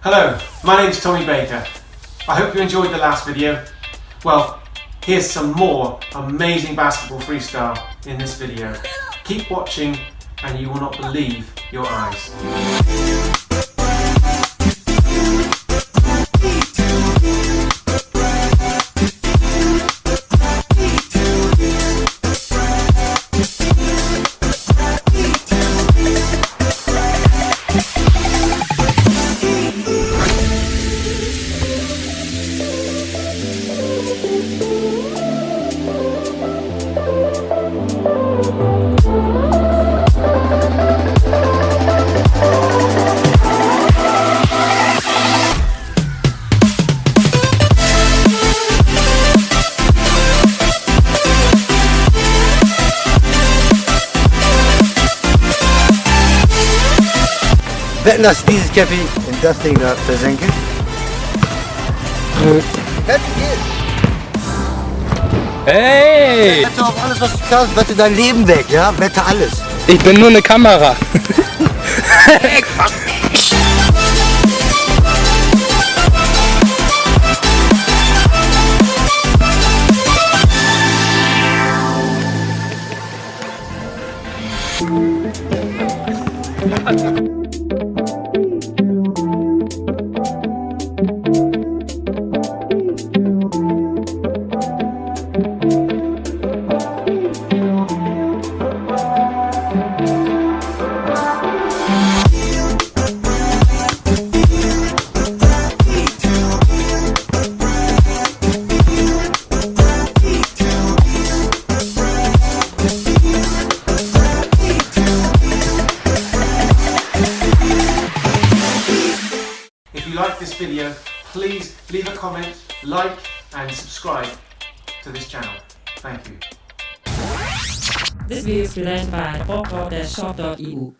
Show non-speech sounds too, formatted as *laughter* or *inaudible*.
Hello, my name is Tommy Baker. I hope you enjoyed the last video. Well, here's some more amazing basketball freestyle in this video. Keep watching and you will not believe your eyes. Wetten, dass dieses Käppi in das Ding da versenke? Wette geht. Hey! Wette auf alles, was du kannst. Wette dein Leben weg, ja? Wette alles. Ich bin nur eine Kamera. *laughs* If you like this video, please leave a comment, like and subscribe to this channel. Thank you. This video is presented by shop.eu.